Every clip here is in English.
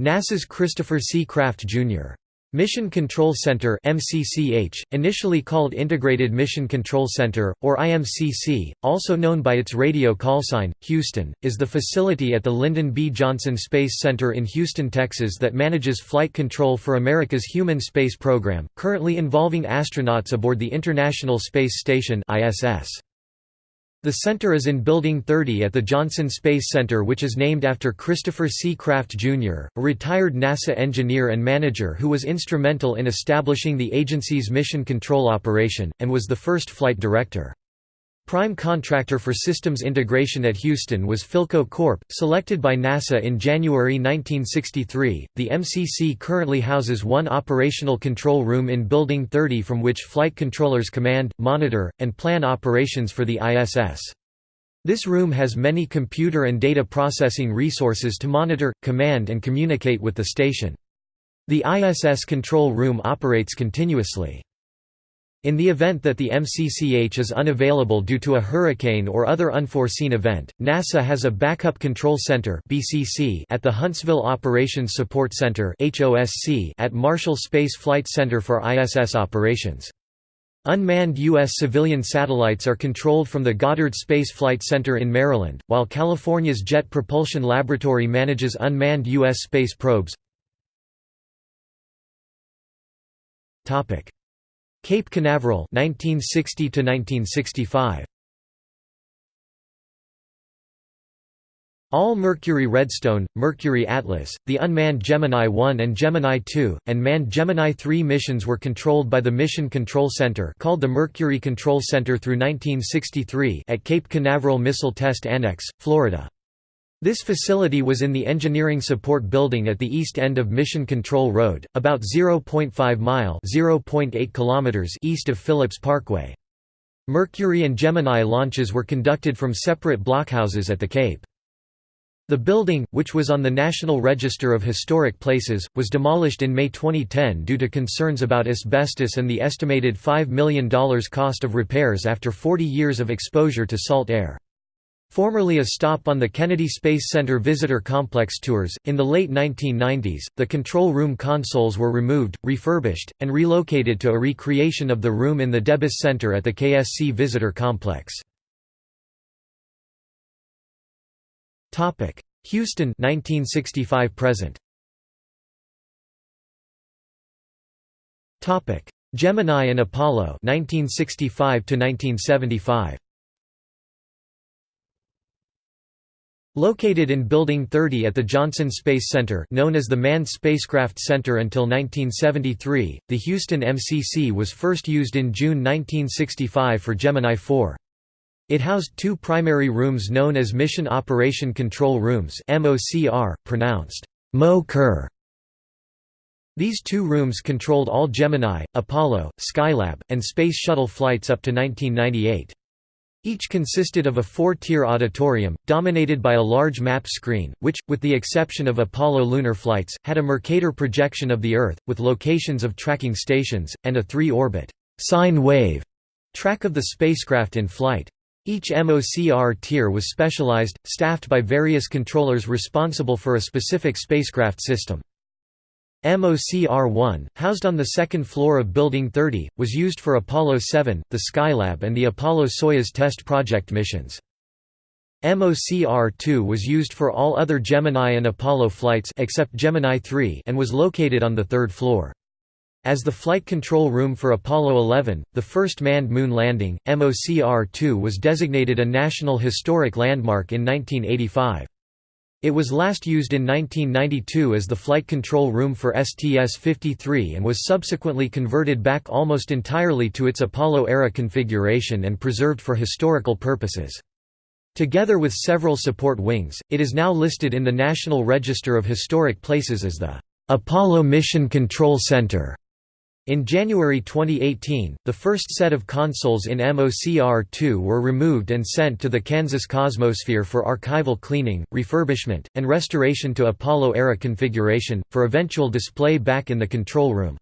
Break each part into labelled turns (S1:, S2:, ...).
S1: NASA's Christopher C. Kraft, Jr. Mission Control Center MCCH, initially called Integrated Mission Control Center, or IMCC, also known by its radio callsign, Houston, is the facility at the Lyndon B. Johnson Space Center in Houston, Texas that manages flight control for America's human space program, currently involving astronauts aboard the International Space Station ISS. The center is in Building 30 at the Johnson Space Center which is named after Christopher C. Kraft, Jr., a retired NASA engineer and manager who was instrumental in establishing the agency's mission control operation, and was the first flight director. Prime contractor for systems integration at Houston was Philco Corp., selected by NASA in January 1963. The MCC currently houses one operational control room in Building 30 from which flight controllers command, monitor, and plan operations for the ISS. This room has many computer and data processing resources to monitor, command and communicate with the station. The ISS control room operates continuously. In the event that the MCCH is unavailable due to a hurricane or other unforeseen event, NASA has a Backup Control Center at the Huntsville Operations Support Center at Marshall Space Flight Center for ISS operations. Unmanned U.S. civilian satellites are controlled from the Goddard Space Flight Center in Maryland, while California's Jet Propulsion Laboratory manages unmanned U.S. space probes. Cape Canaveral 1960 to 1965 All Mercury Redstone, Mercury Atlas, the unmanned Gemini 1 and Gemini 2, and manned Gemini 3 missions were controlled by the Mission Control Center called the Mercury Control Center through 1963 at Cape Canaveral Missile Test Annex, Florida. This facility was in the Engineering Support Building at the east end of Mission Control Road, about 0.5 mile (0.8 kilometers east of Phillips Parkway. Mercury and Gemini launches were conducted from separate blockhouses at the Cape. The building, which was on the National Register of Historic Places, was demolished in May 2010 due to concerns about asbestos and the estimated $5 million cost of repairs after 40 years of exposure to salt air. Formerly a stop on the Kennedy Space Center visitor complex tours, in the late 1990s, the control room consoles were removed, refurbished, and relocated to a recreation of the room in the Debus Center at the KSC visitor complex. Houston 1965 present. Gemini and Apollo 1965 to 1975. Located in Building 30 at the Johnson Space Center known as the Manned Spacecraft Center until 1973, the Houston MCC was first used in June 1965 for Gemini 4. It housed two primary rooms known as Mission Operation Control Rooms pronounced Mo These two rooms controlled all Gemini, Apollo, Skylab, and Space Shuttle flights up to 1998. Each consisted of a four-tier auditorium, dominated by a large map screen, which, with the exception of Apollo lunar flights, had a Mercator projection of the Earth, with locations of tracking stations, and a three-orbit sine wave track of the spacecraft in flight. Each MOCR tier was specialized, staffed by various controllers responsible for a specific spacecraft system. MOCR-1, housed on the second floor of Building 30, was used for Apollo 7, the Skylab and the Apollo-Soyuz test project missions. MOCR-2 was used for all other Gemini and Apollo flights except Gemini 3 and was located on the third floor. As the flight control room for Apollo 11, the first manned moon landing, MOCR-2 was designated a National Historic Landmark in 1985. It was last used in 1992 as the flight control room for STS-53 and was subsequently converted back almost entirely to its Apollo-era configuration and preserved for historical purposes. Together with several support wings, it is now listed in the National Register of Historic Places as the Apollo Mission Control Center. In January 2018, the first set of consoles in MOCR-2 were removed and sent to the Kansas Cosmosphere for archival cleaning, refurbishment, and restoration to Apollo-era configuration, for eventual display back in the control room.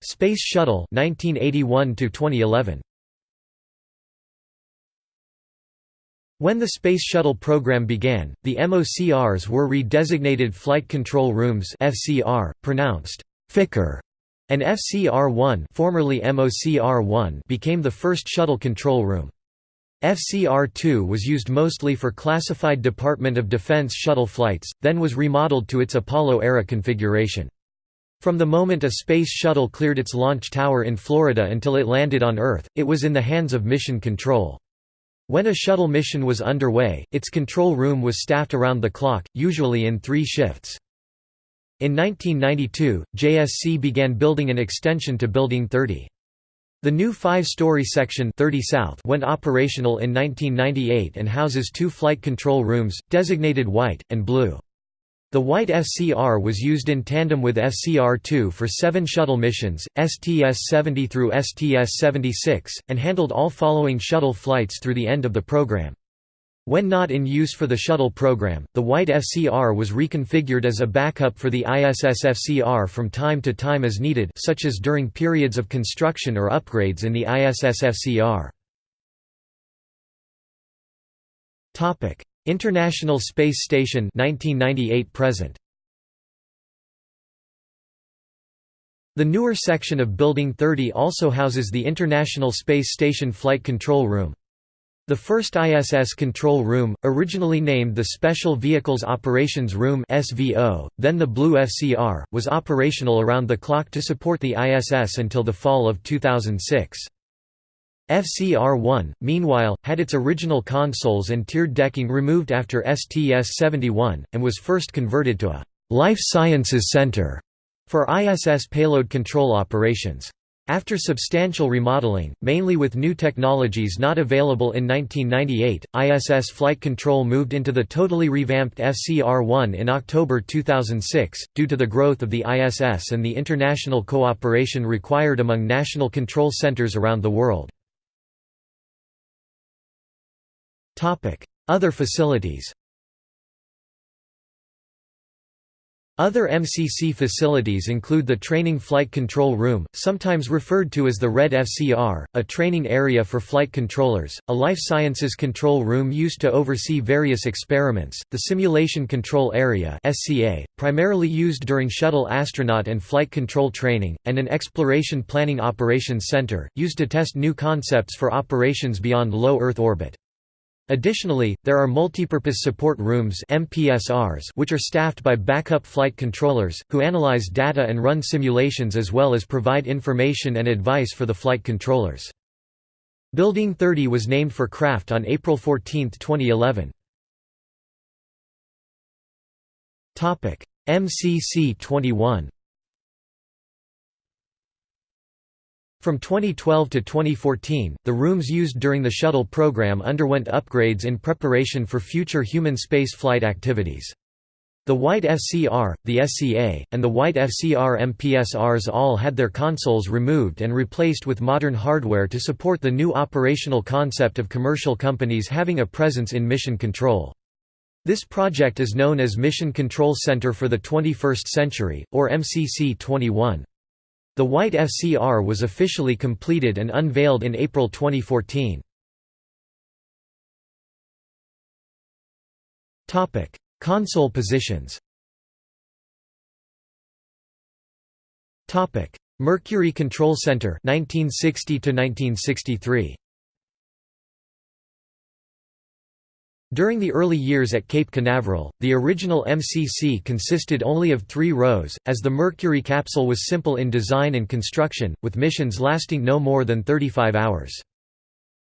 S1: Space Shuttle 1981 -2011. When the Space Shuttle program began, the MOCRs were redesignated Flight Control Rooms (FCR), pronounced FICR, and FCR-1, formerly MOCR-1, became the first shuttle control room. FCR-2 was used mostly for classified Department of Defense shuttle flights, then was remodeled to its Apollo-era configuration. From the moment a space shuttle cleared its launch tower in Florida until it landed on Earth, it was in the hands of Mission Control. When a shuttle mission was underway, its control room was staffed around the clock, usually in three shifts. In 1992, JSC began building an extension to Building 30. The new five-story section 30 South went operational in 1998 and houses two flight control rooms, designated white, and blue. The white FCR was used in tandem with FCR-2 for seven shuttle missions, STS-70 through STS-76, and handled all following shuttle flights through the end of the program. When not in use for the shuttle program, the white SCR was reconfigured as a backup for the ISS FCR from time to time as needed such as during periods of construction or upgrades in the ISS FCR. International Space Station 1998 present The newer section of Building 30 also houses the International Space Station Flight Control Room. The first ISS control room, originally named the Special Vehicles Operations Room (SVO), then the Blue FCR, was operational around the clock to support the ISS until the fall of 2006. FCR-1, meanwhile, had its original consoles and tiered decking removed after STS-71, and was first converted to a «life sciences center» for ISS payload control operations. After substantial remodeling, mainly with new technologies not available in 1998, ISS Flight Control moved into the totally revamped FCR-1 in October 2006, due to the growth of the ISS and the international cooperation required among national control centers around the world. Other facilities Other MCC facilities include the Training Flight Control Room, sometimes referred to as the Red FCR, a training area for flight controllers, a Life Sciences Control Room used to oversee various experiments, the Simulation Control Area SCA, primarily used during shuttle astronaut and flight control training, and an Exploration Planning Operations Center, used to test new concepts for operations beyond low Earth orbit. Additionally, there are multipurpose support rooms MPSRs which are staffed by backup flight controllers, who analyze data and run simulations as well as provide information and advice for the flight controllers. Building 30 was named for Kraft on April 14, 2011. MCC 21 From 2012 to 2014, the rooms used during the shuttle program underwent upgrades in preparation for future human space flight activities. The White FCR, the SCA, and the White FCR MPSRs all had their consoles removed and replaced with modern hardware to support the new operational concept of commercial companies having a presence in mission control. This project is known as Mission Control Center for the 21st Century, or MCC 21. The White FCR was officially completed and unveiled in April 2014. Topic: Console positions Topic: Mercury Control Center 1960 to 1963 During the early years at Cape Canaveral, the original MCC consisted only of three rows, as the Mercury capsule was simple in design and construction, with missions lasting no more than 35 hours.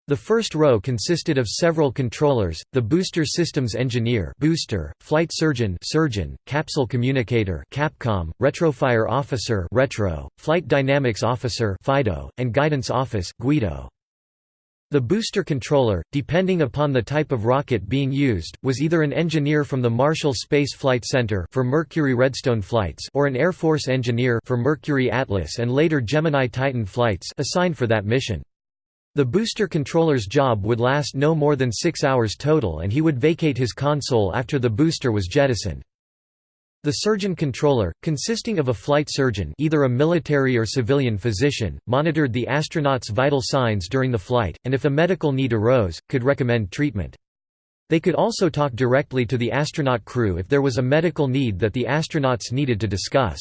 S1: The first row consisted of several controllers, the booster systems engineer booster, flight surgeon surgeon, capsule communicator Capcom, retrofire officer retro, flight dynamics officer FIDO, and guidance office Guido. The booster controller, depending upon the type of rocket being used, was either an engineer from the Marshall Space Flight Center for Mercury Redstone flights or an Air Force engineer for Mercury Atlas and later Gemini Titan flights assigned for that mission. The booster controller's job would last no more than six hours total and he would vacate his console after the booster was jettisoned. The surgeon controller, consisting of a flight surgeon either a military or civilian physician, monitored the astronauts' vital signs during the flight, and if a medical need arose, could recommend treatment. They could also talk directly to the astronaut crew if there was a medical need that the astronauts needed to discuss.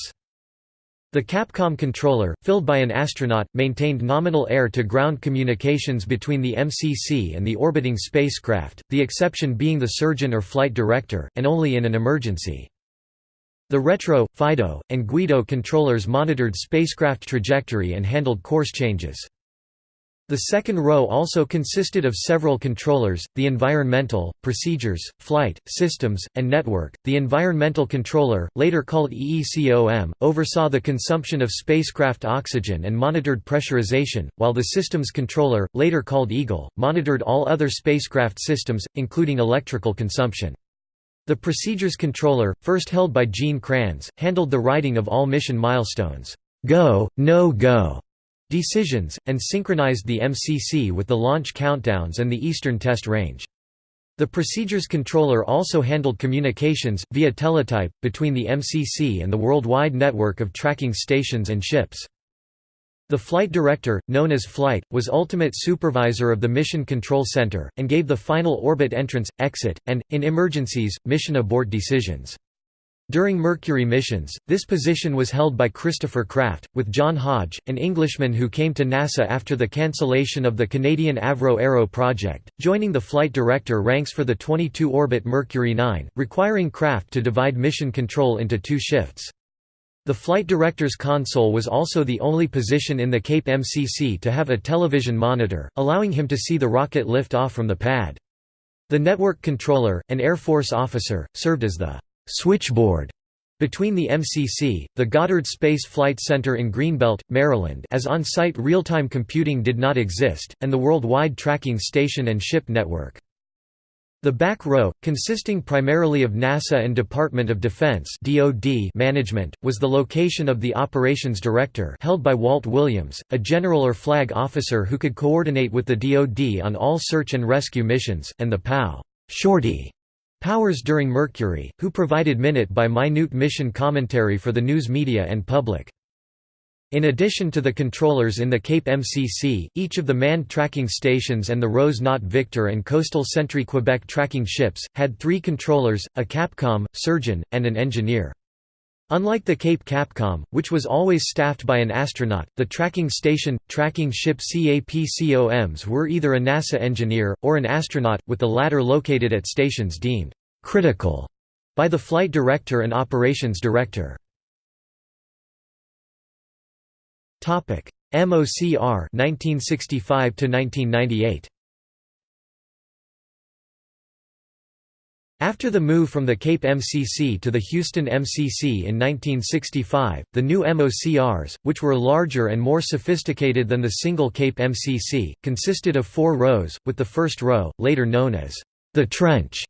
S1: The Capcom controller, filled by an astronaut, maintained nominal air-to-ground communications between the MCC and the orbiting spacecraft, the exception being the surgeon or flight director, and only in an emergency. The Retro, Fido, and Guido controllers monitored spacecraft trajectory and handled course changes. The second row also consisted of several controllers, the environmental, procedures, flight, systems, and network. The environmental controller, later called EECOM, oversaw the consumption of spacecraft oxygen and monitored pressurization, while the systems controller, later called EGIL, monitored all other spacecraft systems, including electrical consumption. The procedures controller, first held by Gene Kranz, handled the writing of all mission milestones, go, no go, decisions, and synchronized the MCC with the launch countdowns and the Eastern Test Range. The procedures controller also handled communications, via teletype, between the MCC and the worldwide network of tracking stations and ships. The flight director, known as Flight, was ultimate supervisor of the Mission Control Center, and gave the final orbit entrance, exit, and, in emergencies, mission abort decisions. During Mercury missions, this position was held by Christopher Kraft, with John Hodge, an Englishman who came to NASA after the cancellation of the Canadian Avro Arrow project, joining the flight director ranks for the 22-orbit Mercury 9, requiring Kraft to divide mission control into two shifts. The flight director's console was also the only position in the Cape MCC to have a television monitor, allowing him to see the rocket lift off from the pad. The network controller, an Air Force officer, served as the switchboard between the MCC, the Goddard Space Flight Center in Greenbelt, Maryland as on-site real-time computing did not exist, and the Worldwide Tracking Station and Ship Network. The back row, consisting primarily of NASA and Department of Defense (DoD) management, was the location of the Operations Director held by Walt Williams, a general or flag officer who could coordinate with the DoD on all search and rescue missions, and the PAO Shorty Powers during Mercury, who provided minute-by-minute mission commentary for the news media and public. In addition to the controllers in the Cape MCC, each of the manned tracking stations and the Rose Knot Victor and Coastal Sentry Quebec tracking ships, had three controllers, a Capcom, surgeon, and an engineer. Unlike the Cape Capcom, which was always staffed by an astronaut, the tracking station, tracking ship CAPCOMs were either a NASA engineer, or an astronaut, with the latter located at stations deemed «critical» by the flight director and operations director. MOCR 1965 to 1998 After the move from the Cape MCC to the Houston MCC in 1965, the new MOCRs, which were larger and more sophisticated than the single Cape MCC, consisted of four rows, with the first row, later known as the trench,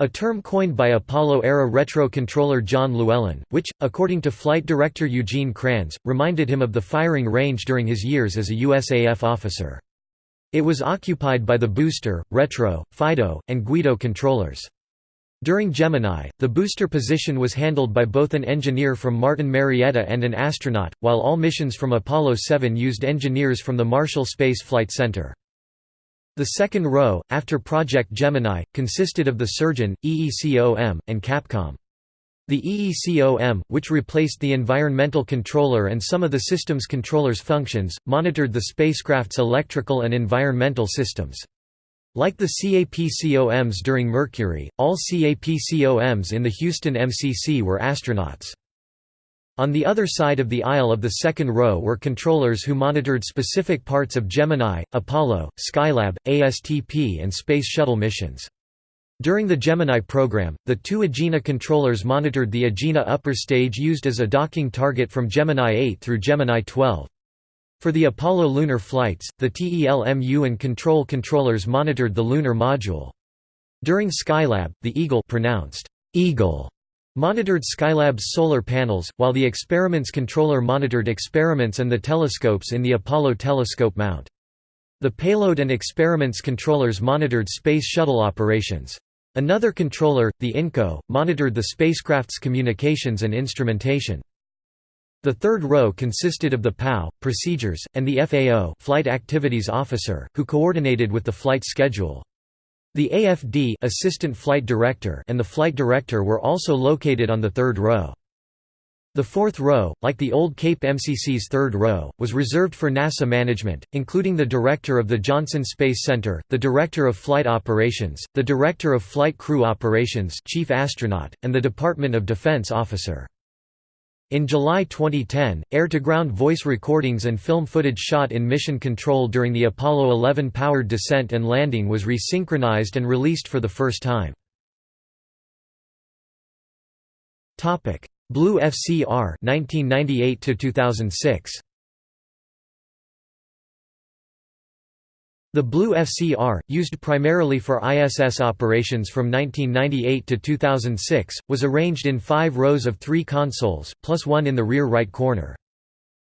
S1: a term coined by Apollo-era retro controller John Llewellyn, which, according to flight director Eugene Kranz, reminded him of the firing range during his years as a USAF officer. It was occupied by the booster, retro, Fido, and Guido controllers. During Gemini, the booster position was handled by both an engineer from Martin Marietta and an astronaut, while all missions from Apollo 7 used engineers from the Marshall Space Flight Center. The second row, after Project Gemini, consisted of the Surgeon, EECOM, and Capcom. The EECOM, which replaced the environmental controller and some of the systems controller's functions, monitored the spacecraft's electrical and environmental systems. Like the CAPCOMs during Mercury, all CAPCOMs in the Houston MCC were astronauts. On the other side of the aisle of the second row were controllers who monitored specific parts of Gemini, Apollo, Skylab, ASTP and Space Shuttle missions. During the Gemini program, the two Agena controllers monitored the Agena upper stage used as a docking target from Gemini 8 through Gemini 12. For the Apollo lunar flights, the TELMU and control controllers monitored the lunar module. During Skylab, the Eagle pronounced Eagle monitored Skylab's solar panels, while the experiments controller monitored experiments and the telescopes in the Apollo telescope mount. The payload and experiments controllers monitored Space Shuttle operations. Another controller, the INCO, monitored the spacecraft's communications and instrumentation. The third row consisted of the PAO, procedures, and the FAO flight activities officer, who coordinated with the flight schedule. The AFD assistant flight director and the flight director were also located on the third row. The fourth row, like the old Cape MCC's third row, was reserved for NASA management, including the director of the Johnson Space Center, the director of flight operations, the director of flight crew operations chief astronaut, and the Department of Defense officer. In July 2010, air-to-ground voice recordings and film footage shot in mission control during the Apollo 11 powered descent and landing was resynchronized and released for the first time. Blue FCR 1998 2006 The Blue FCR, used primarily for ISS operations from 1998 to 2006, was arranged in five rows of three consoles, plus one in the rear right corner.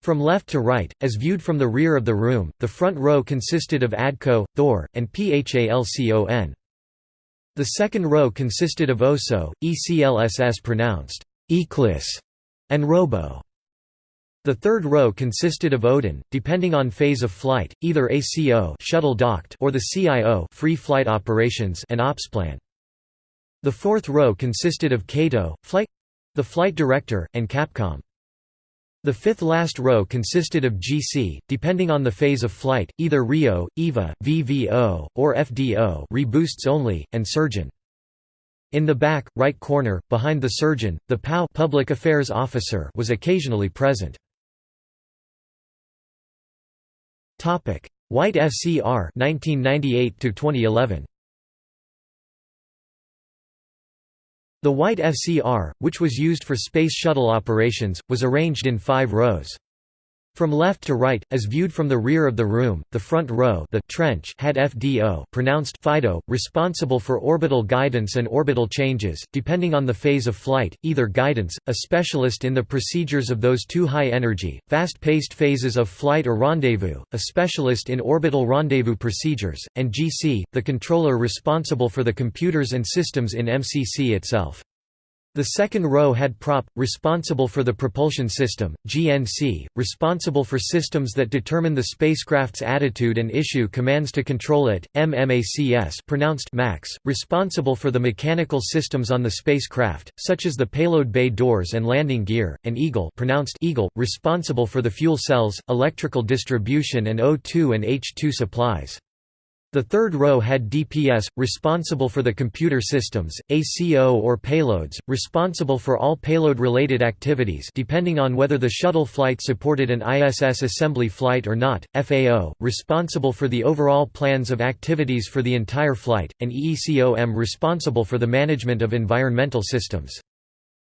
S1: From left to right, as viewed from the rear of the room, the front row consisted of ADCO, Thor, and PHALCON. The second row consisted of OSO, ECLSS pronounced Eclipse, and Robo. The third row consisted of Odin, depending on phase of flight, either ACO shuttle docked or the CIO free flight operations and OPSPlan. The fourth row consisted of CATO, flight the flight director, and Capcom. The fifth last row consisted of GC, depending on the phase of flight, either RIO, EVA, VVO, or FDO reboosts only, and surgeon. In the back, right corner, behind the surgeon, the PAO public affairs officer was occasionally present. Topic: White FCR 1998 to 2011. The White FCR, which was used for Space Shuttle operations, was arranged in 5 rows. From left to right, as viewed from the rear of the room, the front row the trench had FDO pronounced FIDO, responsible for orbital guidance and orbital changes, depending on the phase of flight, either guidance, a specialist in the procedures of those two high-energy, fast-paced phases of flight or rendezvous, a specialist in orbital rendezvous procedures, and GC, the controller responsible for the computers and systems in MCC itself. The second row had prop, responsible for the propulsion system, GNC, responsible for systems that determine the spacecraft's attitude and issue commands to control it, MMACS pronounced MAX, responsible for the mechanical systems on the spacecraft, such as the payload bay doors and landing gear, and Eagle pronounced Eagle, responsible for the fuel cells, electrical distribution and O2 and H2 supplies. The third row had DPS, responsible for the computer systems, ACO or payloads, responsible for all payload-related activities depending on whether the shuttle flight supported an ISS assembly flight or not, FAO, responsible for the overall plans of activities for the entire flight, and EECOM responsible for the management of environmental systems.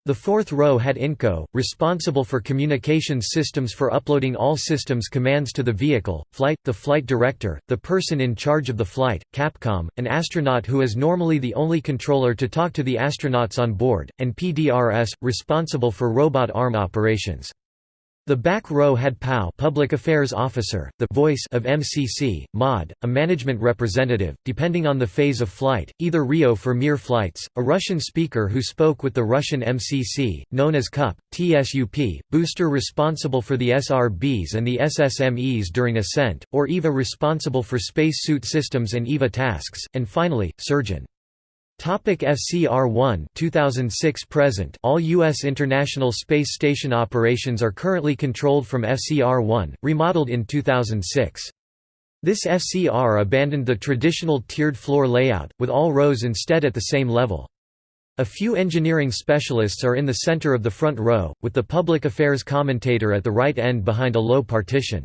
S1: The fourth row had INCO, responsible for communications systems for uploading all systems commands to the vehicle, flight, the flight director, the person in charge of the flight, Capcom, an astronaut who is normally the only controller to talk to the astronauts on board, and PDRS, responsible for robot arm operations. The back row had PAO Public Affairs Officer, the voice of MCC, MOD, a management representative, depending on the phase of flight, either RIO for Mir flights, a Russian speaker who spoke with the Russian MCC, known as CUP, TSUP, booster responsible for the SRBs and the SSMEs during ascent, or EVA responsible for spacesuit systems and EVA tasks, and finally, surgeon. Topic FCR-1 2006 present All U.S. International Space Station operations are currently controlled from FCR-1, remodeled in 2006. This FCR abandoned the traditional tiered floor layout, with all rows instead at the same level. A few engineering specialists are in the center of the front row, with the public affairs commentator at the right end behind a low partition.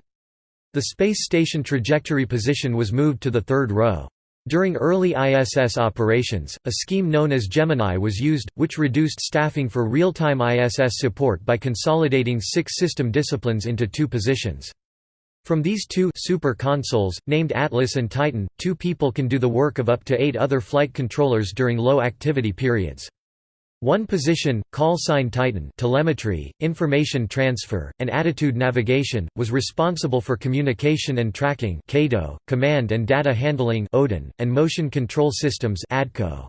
S1: The space station trajectory position was moved to the third row. During early ISS operations, a scheme known as Gemini was used, which reduced staffing for real-time ISS support by consolidating six system disciplines into two positions. From these two super consoles, named Atlas and Titan, two people can do the work of up to eight other flight controllers during low activity periods. One position, call sign Titan telemetry, information transfer, and attitude navigation, was responsible for communication and tracking command and data handling Odin, and motion control systems ADCO.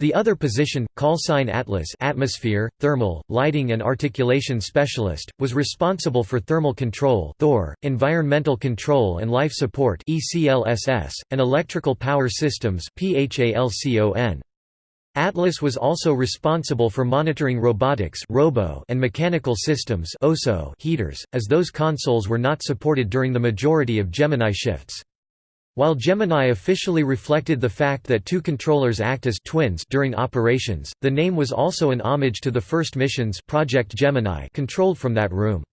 S1: The other position, callsign Atlas atmosphere, thermal, lighting and articulation specialist, was responsible for thermal control Thor, environmental control and life support ECLSS, and electrical power systems PHALCON. Atlas was also responsible for monitoring robotics robo and mechanical systems OSO heaters, as those consoles were not supported during the majority of Gemini shifts. While Gemini officially reflected the fact that two controllers act as twins during operations, the name was also an homage to the first missions Project Gemini controlled from that room.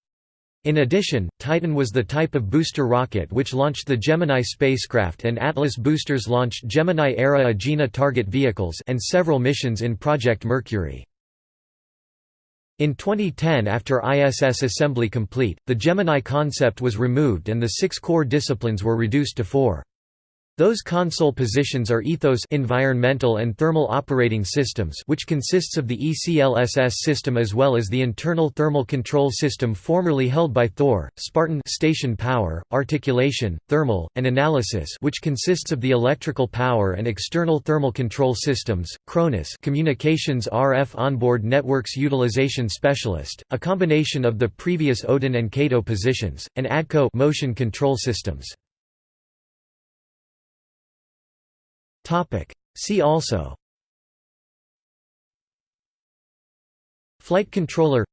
S1: In addition, Titan was the type of booster rocket which launched the Gemini spacecraft and Atlas boosters launched Gemini-era Agena target vehicles and several missions in Project Mercury. In 2010 after ISS assembly complete, the Gemini concept was removed and the six core disciplines were reduced to four. Those console positions are Ethos environmental and thermal operating systems which consists of the ECLSS system as well as the internal thermal control system formerly held by Thor, Spartan station power, articulation, thermal, and analysis which consists of the electrical power and external thermal control systems, Cronus communications RF onboard networks utilization specialist, a combination of the previous Odin and CATO positions, and ADCO motion control systems. Topic. See also. Flight controller.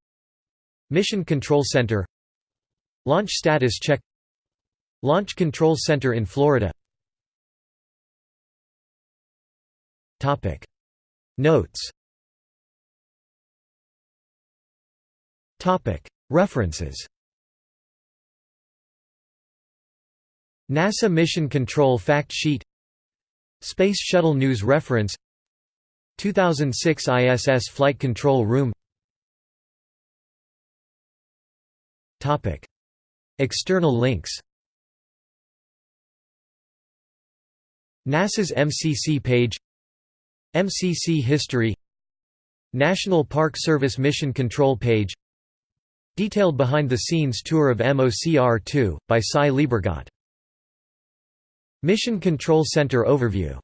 S1: Mission Control Center. Launch status check. Launch Control Center in Florida. Topic. Notes. Topic. References. NASA Mission Control Fact Sheet Space Shuttle News Reference 2006 ISS Flight Control Room. External links. NASA's MCC page. MCC history. National Park Service Mission Control page. Detailed behind-the-scenes tour of MOCR-2, by Sy Liebergot Mission Control Center overview